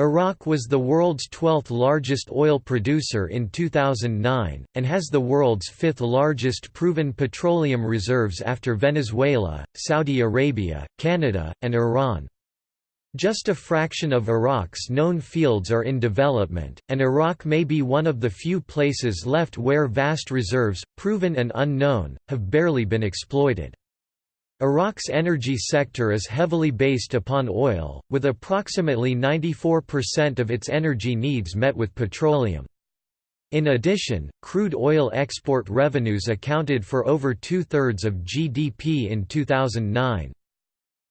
Iraq was the world's 12th largest oil producer in 2009, and has the world's fifth largest proven petroleum reserves after Venezuela, Saudi Arabia, Canada, and Iran. Just a fraction of Iraq's known fields are in development, and Iraq may be one of the few places left where vast reserves, proven and unknown, have barely been exploited. Iraq's energy sector is heavily based upon oil, with approximately 94% of its energy needs met with petroleum. In addition, crude oil export revenues accounted for over two-thirds of GDP in 2009.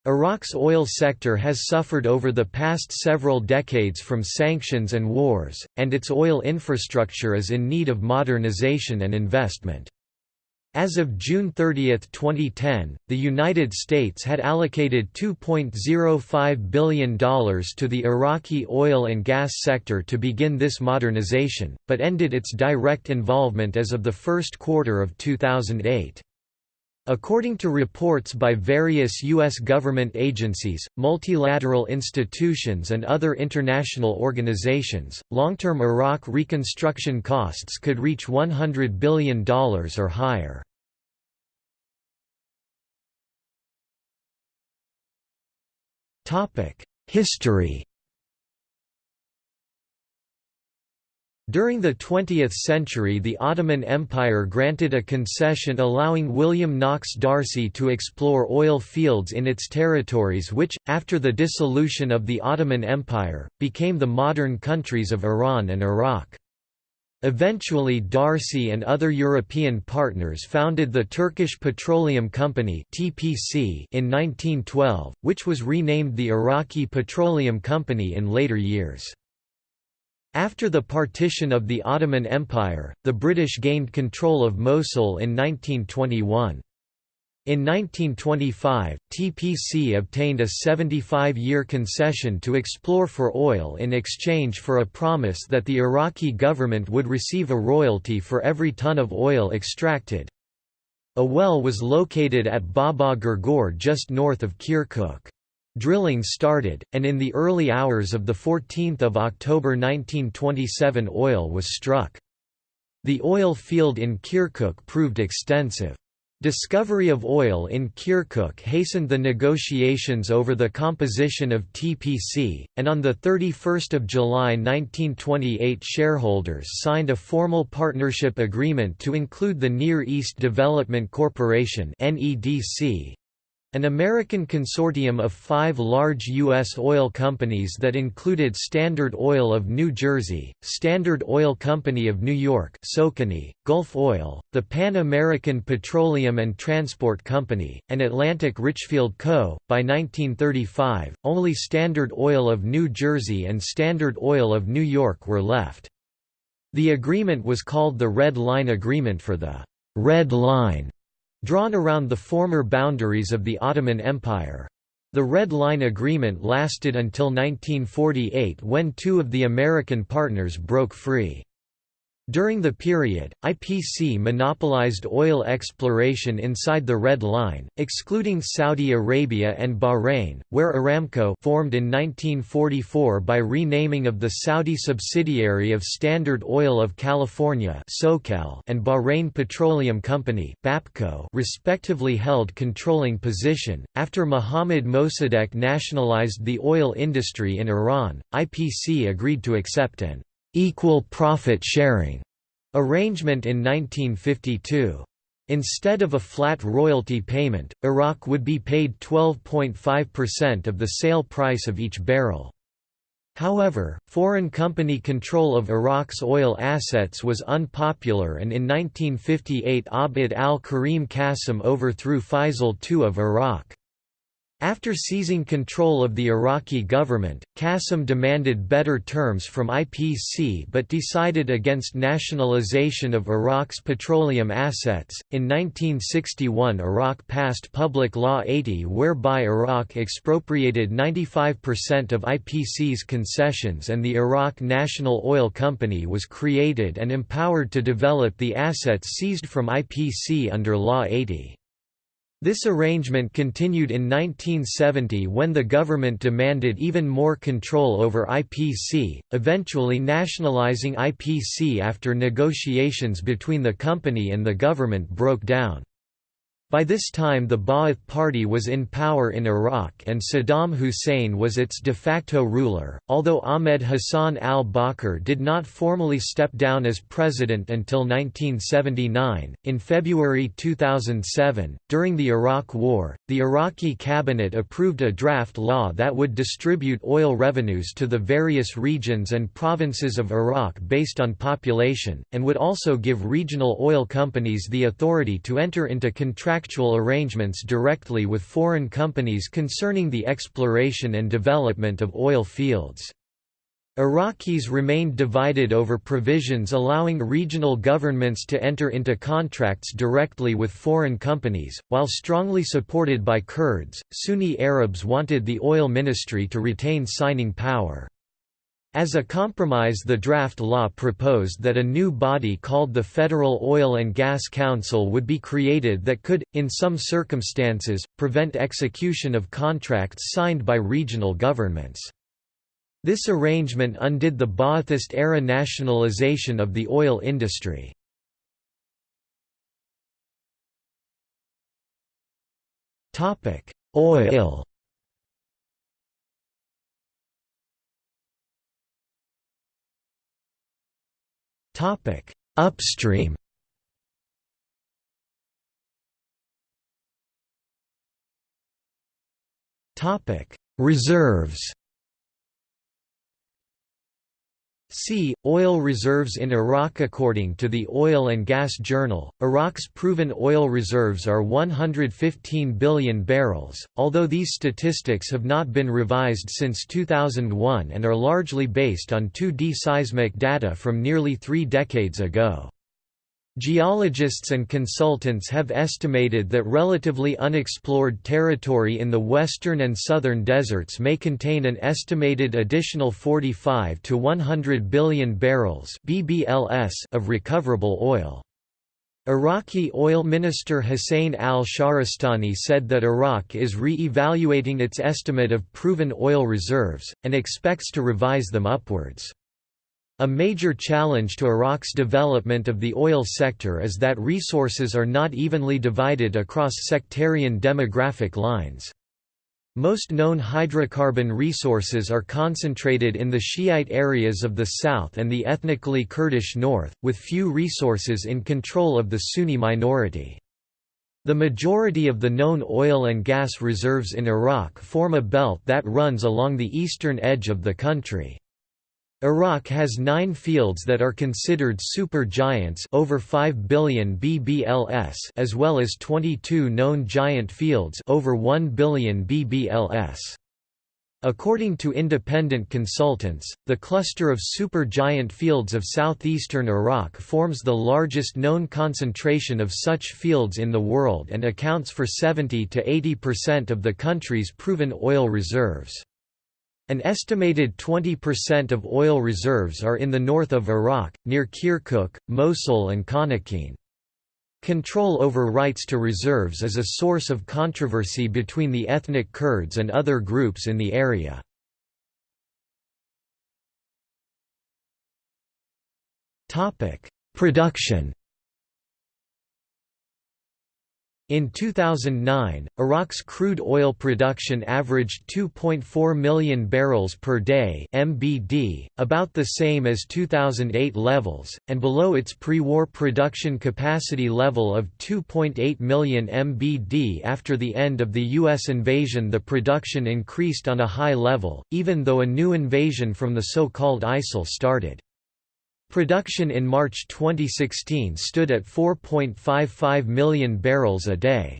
Iraq's oil sector has suffered over the past several decades from sanctions and wars, and its oil infrastructure is in need of modernization and investment. As of June 30, 2010, the United States had allocated $2.05 billion to the Iraqi oil and gas sector to begin this modernization, but ended its direct involvement as of the first quarter of 2008. According to reports by various U.S. government agencies, multilateral institutions and other international organizations, long-term Iraq reconstruction costs could reach $100 billion or higher. History During the 20th century the Ottoman Empire granted a concession allowing William Knox D'Arcy to explore oil fields in its territories which, after the dissolution of the Ottoman Empire, became the modern countries of Iran and Iraq. Eventually D'Arcy and other European partners founded the Turkish Petroleum Company in 1912, which was renamed the Iraqi Petroleum Company in later years. After the partition of the Ottoman Empire, the British gained control of Mosul in 1921. In 1925, TPC obtained a 75-year concession to explore for oil in exchange for a promise that the Iraqi government would receive a royalty for every ton of oil extracted. A well was located at Baba Gurgur just north of Kirkuk. Drilling started, and in the early hours of 14 October 1927 oil was struck. The oil field in Kirkuk proved extensive. Discovery of oil in Kirkuk hastened the negotiations over the composition of TPC, and on 31 July 1928 shareholders signed a formal partnership agreement to include the Near East Development Corporation an American consortium of five large U.S. oil companies that included Standard Oil of New Jersey, Standard Oil Company of New York Socony, Gulf Oil, the Pan American Petroleum and Transport Company, and Atlantic Richfield Co. By 1935, only Standard Oil of New Jersey and Standard Oil of New York were left. The agreement was called the Red Line Agreement for the Red Line drawn around the former boundaries of the Ottoman Empire. The Red Line Agreement lasted until 1948 when two of the American partners broke free. During the period, IPC monopolized oil exploration inside the Red Line, excluding Saudi Arabia and Bahrain, where Aramco formed in 1944 by renaming of the Saudi subsidiary of Standard Oil of California and Bahrain Petroleum Company respectively held controlling position. After Mohammad Mossadegh nationalized the oil industry in Iran, IPC agreed to accept an equal profit sharing arrangement in 1952. Instead of a flat royalty payment, Iraq would be paid 12.5% of the sale price of each barrel. However, foreign company control of Iraq's oil assets was unpopular and in 1958 Abd al-Karim Qasim overthrew Faisal II of Iraq. After seizing control of the Iraqi government, Qasim demanded better terms from IPC but decided against nationalization of Iraq's petroleum assets. In 1961, Iraq passed Public Law 80, whereby Iraq expropriated 95% of IPC's concessions and the Iraq National Oil Company was created and empowered to develop the assets seized from IPC under Law 80. This arrangement continued in 1970 when the government demanded even more control over IPC, eventually nationalizing IPC after negotiations between the company and the government broke down. By this time the Ba'ath Party was in power in Iraq and Saddam Hussein was its de facto ruler, although Ahmed Hassan al-Bakr did not formally step down as president until 1979. In February 2007, during the Iraq War, the Iraqi cabinet approved a draft law that would distribute oil revenues to the various regions and provinces of Iraq based on population, and would also give regional oil companies the authority to enter into contracts contractual arrangements directly with foreign companies concerning the exploration and development of oil fields. Iraqis remained divided over provisions allowing regional governments to enter into contracts directly with foreign companies, while strongly supported by Kurds. Sunni Arabs wanted the oil ministry to retain signing power. As a compromise the draft law proposed that a new body called the Federal Oil and Gas Council would be created that could, in some circumstances, prevent execution of contracts signed by regional governments. This arrangement undid the Ba'athist-era nationalization of the oil industry. Oil Topic: Upstream. Topic: Reserves. C. Oil reserves in Iraq According to the Oil and Gas Journal, Iraq's proven oil reserves are 115 billion barrels, although these statistics have not been revised since 2001 and are largely based on 2D seismic data from nearly three decades ago. Geologists and consultants have estimated that relatively unexplored territory in the western and southern deserts may contain an estimated additional 45 to 100 billion barrels (BBLS) of recoverable oil. Iraqi oil minister Hussein al-Shahrastani said that Iraq is re-evaluating its estimate of proven oil reserves, and expects to revise them upwards. A major challenge to Iraq's development of the oil sector is that resources are not evenly divided across sectarian demographic lines. Most known hydrocarbon resources are concentrated in the Shiite areas of the south and the ethnically Kurdish north, with few resources in control of the Sunni minority. The majority of the known oil and gas reserves in Iraq form a belt that runs along the eastern edge of the country. Iraq has nine fields that are considered super giants over 5 billion BBLS as well as 22 known giant fields over 1 billion BBLS. According to independent consultants, the cluster of supergiant fields of southeastern Iraq forms the largest known concentration of such fields in the world and accounts for 70 to 80% of the country's proven oil reserves. An estimated 20% of oil reserves are in the north of Iraq, near Kirkuk, Mosul and Khanaqin. Control over rights to reserves is a source of controversy between the ethnic Kurds and other groups in the area. Production In 2009, Iraq's crude oil production averaged 2.4 million barrels per day (MBD), about the same as 2008 levels, and below its pre-war production capacity level of 2.8 million MBD after the end of the US invasion. The production increased on a high level, even though a new invasion from the so-called ISIL started. Production in March 2016 stood at 4.55 million barrels a day.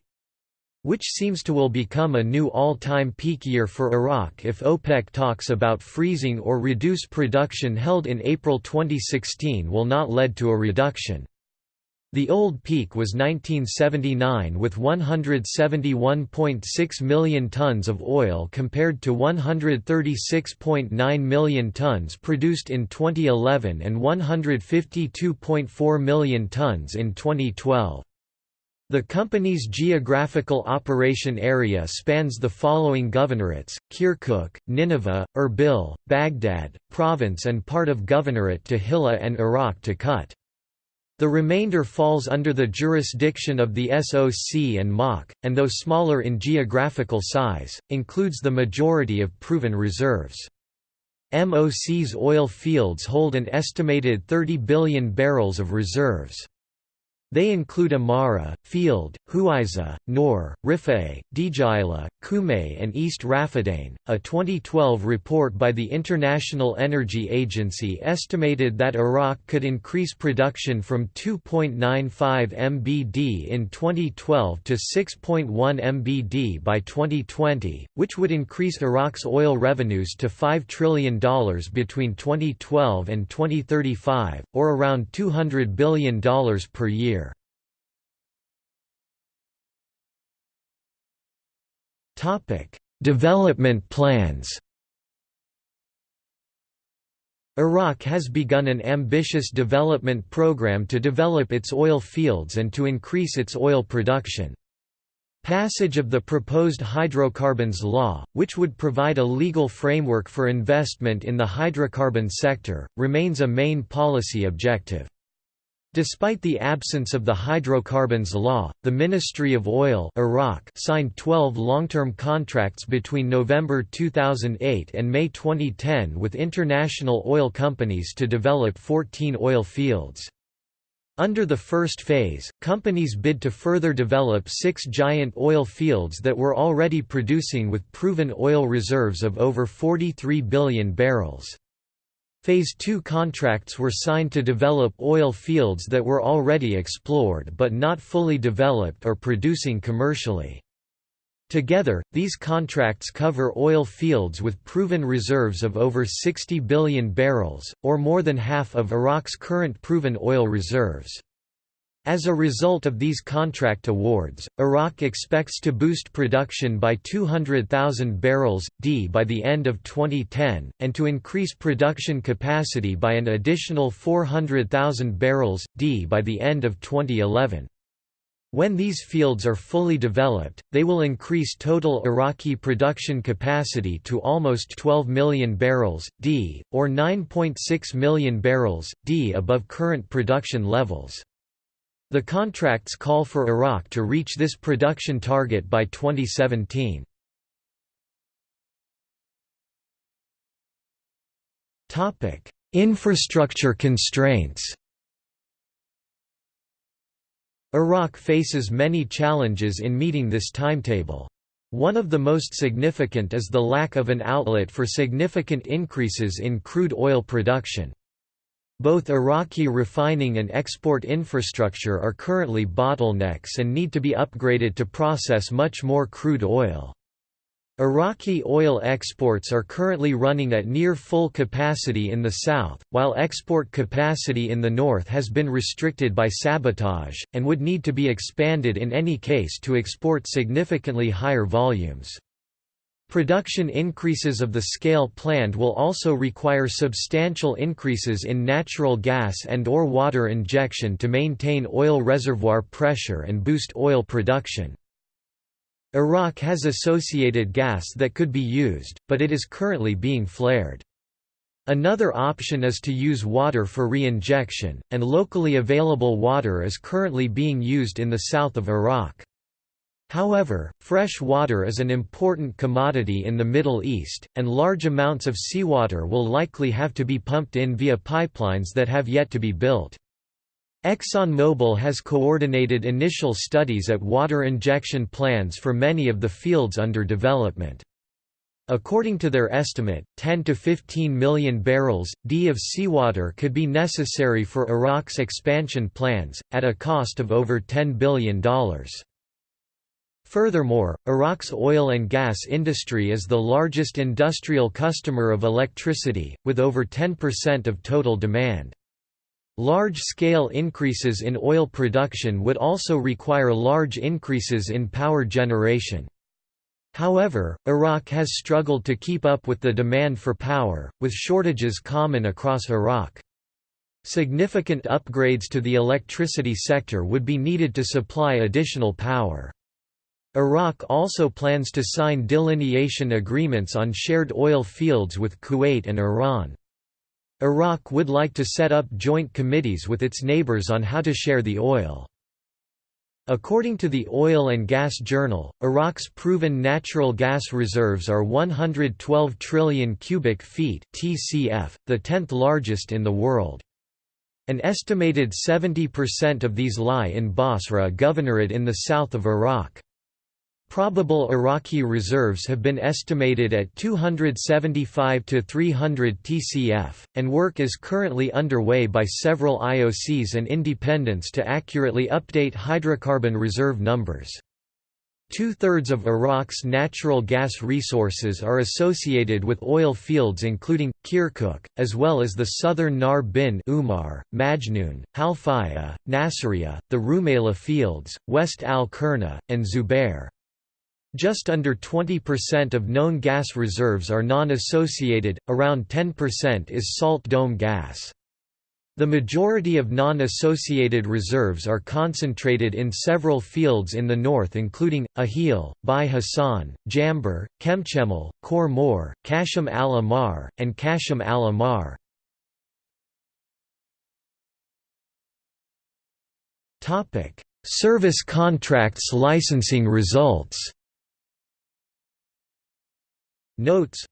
Which seems to will become a new all-time peak year for Iraq if OPEC talks about freezing or reduce production held in April 2016 will not lead to a reduction. The old peak was 1979 with 171.6 million tons of oil compared to 136.9 million tons produced in 2011 and 152.4 million tons in 2012. The company's geographical operation area spans the following governorates, Kirkuk, Nineveh, Erbil, Baghdad, province and part of governorate to Hilla and Iraq to Kut. The remainder falls under the jurisdiction of the SOC and MOC, and though smaller in geographical size, includes the majority of proven reserves. MOC's oil fields hold an estimated 30 billion barrels of reserves. They include Amara, Field, Huiza, Nor, Rifai, Djila, Kume and East Rafadain. A 2012 report by the International Energy Agency estimated that Iraq could increase production from 2.95 mbd in 2012 to 6.1 mbd by 2020, which would increase Iraq's oil revenues to $5 trillion between 2012 and 2035, or around $200 billion per year. Topic: Development plans. Iraq has begun an ambitious development program to develop its oil fields and to increase its oil production. Passage of the proposed hydrocarbons law, which would provide a legal framework for investment in the hydrocarbon sector, remains a main policy objective. Despite the absence of the hydrocarbons law, the Ministry of Oil Iraq signed 12 long-term contracts between November 2008 and May 2010 with international oil companies to develop 14 oil fields. Under the first phase, companies bid to further develop six giant oil fields that were already producing with proven oil reserves of over 43 billion barrels. Phase 2 contracts were signed to develop oil fields that were already explored but not fully developed or producing commercially. Together, these contracts cover oil fields with proven reserves of over 60 billion barrels, or more than half of Iraq's current proven oil reserves. As a result of these contract awards, Iraq expects to boost production by 200,000 barrels, d by the end of 2010, and to increase production capacity by an additional 400,000 barrels, d by the end of 2011. When these fields are fully developed, they will increase total Iraqi production capacity to almost 12 million barrels, d, or 9.6 million barrels, d above current production levels. The contracts call for Iraq to reach this production target by 2017. Topic: Infrastructure constraints Iraq faces many challenges in meeting this timetable. One of the most significant is the lack of an outlet for significant increases in crude oil production. Both Iraqi refining and export infrastructure are currently bottlenecks and need to be upgraded to process much more crude oil. Iraqi oil exports are currently running at near full capacity in the south, while export capacity in the north has been restricted by sabotage, and would need to be expanded in any case to export significantly higher volumes. Production increases of the scale planned will also require substantial increases in natural gas and or water injection to maintain oil reservoir pressure and boost oil production. Iraq has associated gas that could be used, but it is currently being flared. Another option is to use water for re-injection, and locally available water is currently being used in the south of Iraq. However, fresh water is an important commodity in the Middle East, and large amounts of seawater will likely have to be pumped in via pipelines that have yet to be built. ExxonMobil has coordinated initial studies at water injection plans for many of the fields under development. According to their estimate, 10 to 15 million barrels, d of seawater could be necessary for Iraq's expansion plans, at a cost of over $10 billion. Furthermore, Iraq's oil and gas industry is the largest industrial customer of electricity, with over 10% of total demand. Large-scale increases in oil production would also require large increases in power generation. However, Iraq has struggled to keep up with the demand for power, with shortages common across Iraq. Significant upgrades to the electricity sector would be needed to supply additional power. Iraq also plans to sign delineation agreements on shared oil fields with Kuwait and Iran. Iraq would like to set up joint committees with its neighbors on how to share the oil. According to the Oil and Gas Journal, Iraq's proven natural gas reserves are 112 trillion cubic feet (TCF), the 10th largest in the world. An estimated 70% of these lie in Basra Governorate in the south of Iraq. Probable Iraqi reserves have been estimated at 275 to 300 TCF, and work is currently underway by several IOCs and independents to accurately update hydrocarbon reserve numbers. Two-thirds of Iraq's natural gas resources are associated with oil fields including, Kirkuk, as well as the southern Nahr bin Umar, Majnoon, Halfaya, Nasiriyah, the Rumaila fields, West al-Kurna, and Zubair. Just under 20% of known gas reserves are non-associated, around 10% is salt dome gas. The majority of non-associated reserves are concentrated in several fields in the north including, Ahil, Bai Hassan, Jamber, Kemchemal, Khor Mor, Kashim al-Amar, and Kashim al-Amar. Service contracts licensing results Notes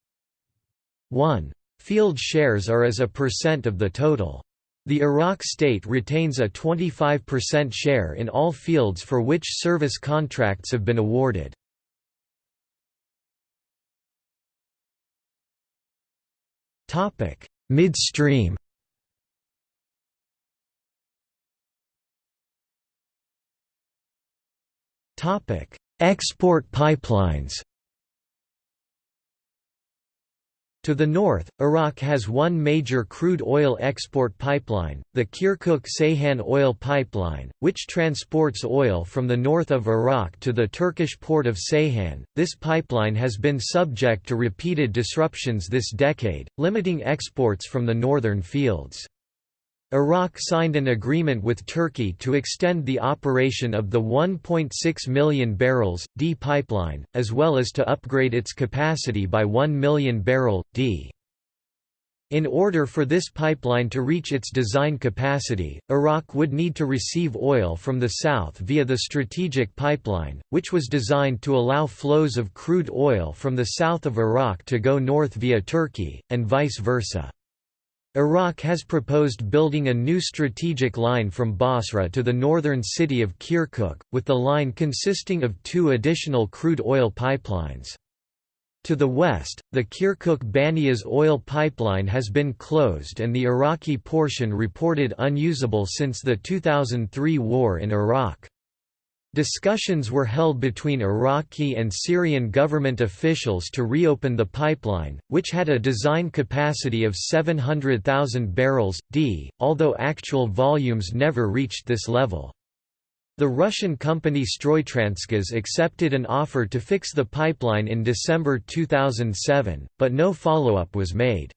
1. Field shares are as a percent of the total. The Iraq state retains a 25% share in all fields for which service contracts have been awarded. Midstream Export pipelines To the north, Iraq has one major crude oil export pipeline, the Kirkuk-Ceyhan oil pipeline, which transports oil from the north of Iraq to the Turkish port of Ceyhan. This pipeline has been subject to repeated disruptions this decade, limiting exports from the northern fields. Iraq signed an agreement with Turkey to extend the operation of the 1.6 million barrels, D pipeline, as well as to upgrade its capacity by 1 million barrel, D. In order for this pipeline to reach its design capacity, Iraq would need to receive oil from the south via the strategic pipeline, which was designed to allow flows of crude oil from the south of Iraq to go north via Turkey, and vice versa. Iraq has proposed building a new strategic line from Basra to the northern city of Kirkuk, with the line consisting of two additional crude oil pipelines. To the west, the Kirkuk-Banias oil pipeline has been closed and the Iraqi portion reported unusable since the 2003 war in Iraq. Discussions were held between Iraqi and Syrian government officials to reopen the pipeline, which had a design capacity of 700,000 barrels, d, although actual volumes never reached this level. The Russian company Stroytransgaz accepted an offer to fix the pipeline in December 2007, but no follow-up was made.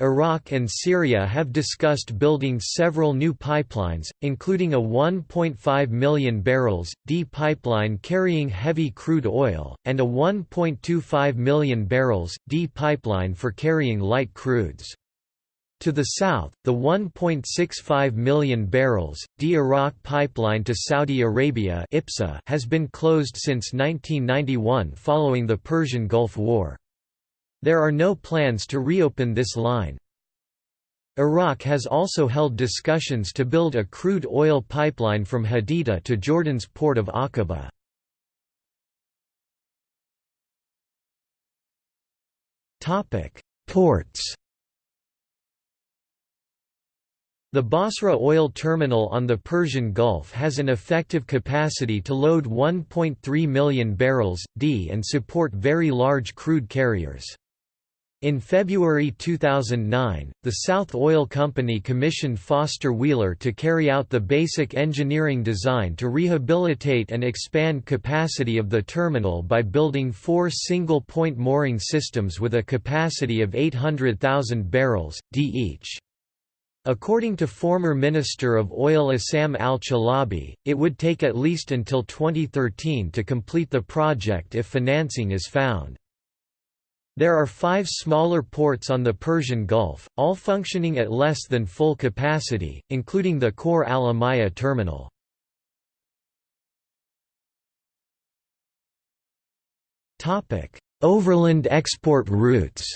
Iraq and Syria have discussed building several new pipelines, including a 1.5 million barrels, D pipeline carrying heavy crude oil, and a 1.25 million barrels, D pipeline for carrying light crudes. To the south, the 1.65 million barrels, D Iraq pipeline to Saudi Arabia has been closed since 1991 following the Persian Gulf War. There are no plans to reopen this line. Iraq has also held discussions to build a crude oil pipeline from Haditha to Jordan's port of Aqaba. Ports The Basra oil terminal on the Persian Gulf has an effective capacity to load 1.3 million barrels, d and support very large crude carriers. In February 2009, the South Oil Company commissioned Foster Wheeler to carry out the basic engineering design to rehabilitate and expand capacity of the terminal by building four single-point mooring systems with a capacity of 800,000 barrels, d each. According to former Minister of Oil Issam al-Chalabi, it would take at least until 2013 to complete the project if financing is found. There are five smaller ports on the Persian Gulf, all functioning at less than full capacity, including the Khor Al Amaya terminal. Overland export routes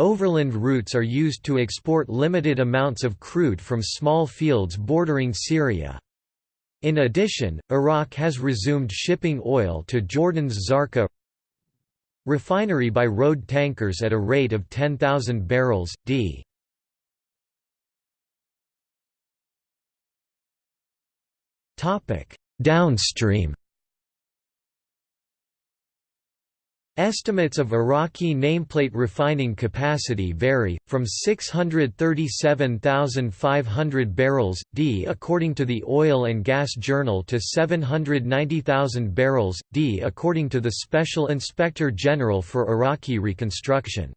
Overland routes are used to export limited amounts of crude from small fields bordering Syria. In addition, Iraq has resumed shipping oil to Jordan's Zarqa refinery by road tankers at a rate of 10,000 barrels, d. Downstream Estimates of Iraqi nameplate refining capacity vary, from 637,500 barrels, d according to the Oil and Gas Journal to 790,000 barrels, d according to the Special Inspector General for Iraqi Reconstruction.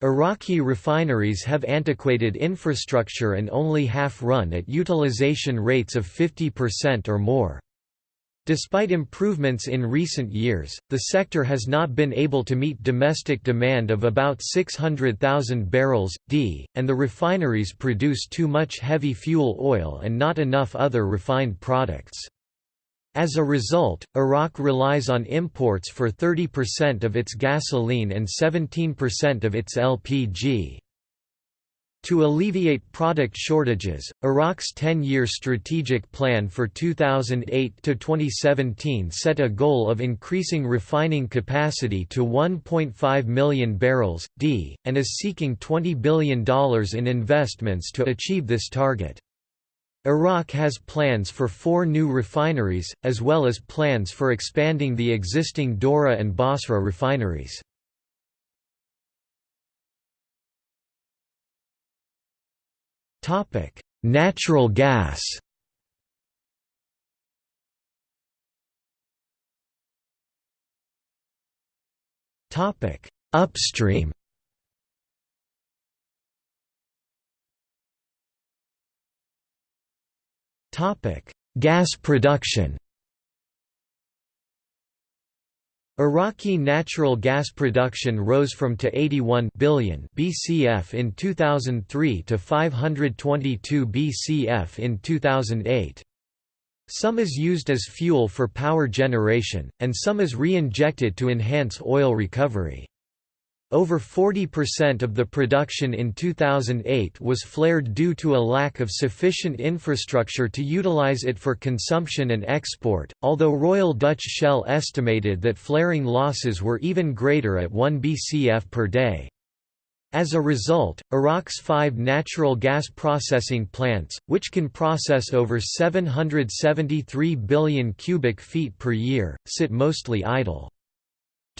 Iraqi refineries have antiquated infrastructure and only half run at utilization rates of 50% or more. Despite improvements in recent years, the sector has not been able to meet domestic demand of about 600,000 barrels, d, and the refineries produce too much heavy fuel oil and not enough other refined products. As a result, Iraq relies on imports for 30% of its gasoline and 17% of its LPG. To alleviate product shortages, Iraq's 10-year strategic plan for 2008–2017 set a goal of increasing refining capacity to 1.5 million barrels, d, and is seeking $20 billion in investments to achieve this target. Iraq has plans for four new refineries, as well as plans for expanding the existing Dora and Basra refineries. Topic: Natural gas. Topic: Upstream. Topic: Gas production. Iraqi natural gas production rose from to 81 billion BCF in 2003 to 522 BCF in 2008. Some is used as fuel for power generation, and some is re-injected to enhance oil recovery. Over 40% of the production in 2008 was flared due to a lack of sufficient infrastructure to utilize it for consumption and export, although Royal Dutch Shell estimated that flaring losses were even greater at 1 bcf per day. As a result, Iraq's five natural gas processing plants, which can process over 773 billion cubic feet per year, sit mostly idle.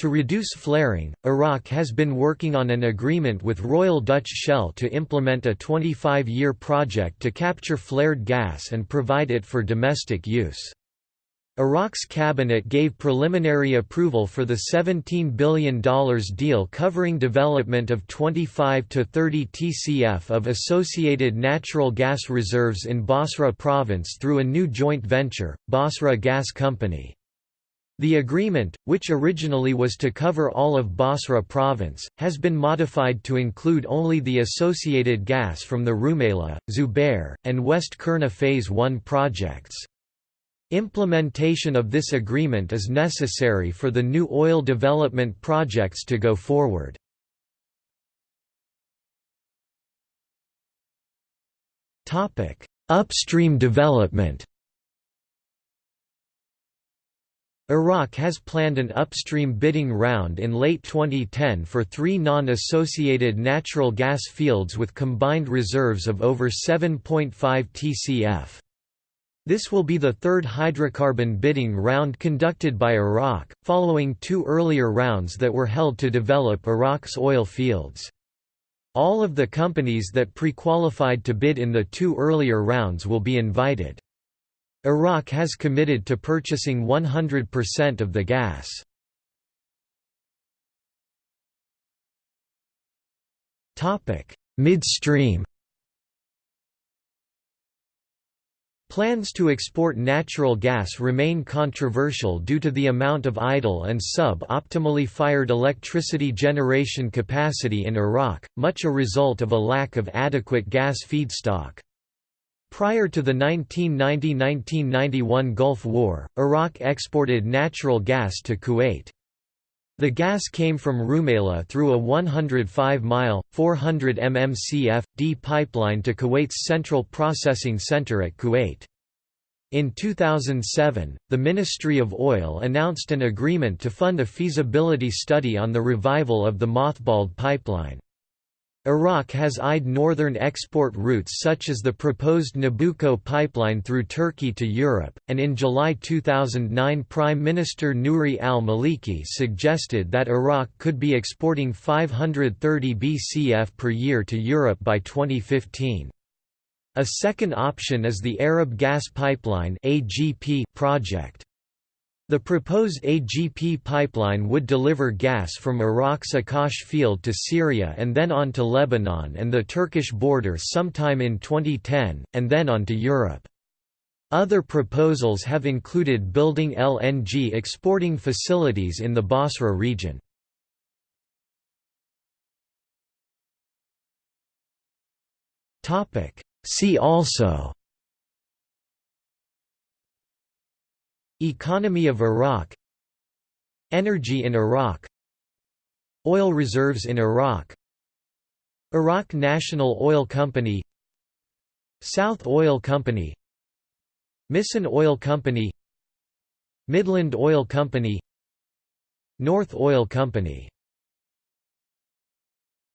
To reduce flaring, Iraq has been working on an agreement with Royal Dutch Shell to implement a 25-year project to capture flared gas and provide it for domestic use. Iraq's cabinet gave preliminary approval for the $17 billion deal covering development of 25 to 30 TCF of associated natural gas reserves in Basra province through a new joint venture, Basra Gas Company. The agreement, which originally was to cover all of Basra province, has been modified to include only the associated gas from the Rumaila, Zubair, and West Kurna Phase 1 projects. Implementation of this agreement is necessary for the new oil development projects to go forward. Upstream development Iraq has planned an upstream bidding round in late 2010 for three non-associated natural gas fields with combined reserves of over 7.5 TCF. This will be the third hydrocarbon bidding round conducted by Iraq, following two earlier rounds that were held to develop Iraq's oil fields. All of the companies that pre-qualified to bid in the two earlier rounds will be invited. Iraq has committed to purchasing 100% of the gas. Midstream Plans to export natural gas remain controversial due to the amount of idle and sub-optimally fired electricity generation capacity in Iraq, much a result of a lack of adequate gas feedstock. Prior to the 1990–1991 Gulf War, Iraq exported natural gas to Kuwait. The gas came from Rumaila through a 105-mile, 400 mmcf, D pipeline to Kuwait's Central Processing Center at Kuwait. In 2007, the Ministry of Oil announced an agreement to fund a feasibility study on the revival of the mothballed pipeline. Iraq has eyed northern export routes such as the proposed Nabucco pipeline through Turkey to Europe, and in July 2009 Prime Minister Nouri al-Maliki suggested that Iraq could be exporting 530 BCF per year to Europe by 2015. A second option is the Arab Gas Pipeline project. The proposed AGP pipeline would deliver gas from Iraq's Akkas field to Syria and then on to Lebanon and the Turkish border sometime in 2010, and then on to Europe. Other proposals have included building LNG exporting facilities in the Basra region. See also Economy of Iraq Energy in Iraq Oil reserves in Iraq Iraq National Oil Company South Oil Company Missan Oil Company Midland Oil Company North Oil Company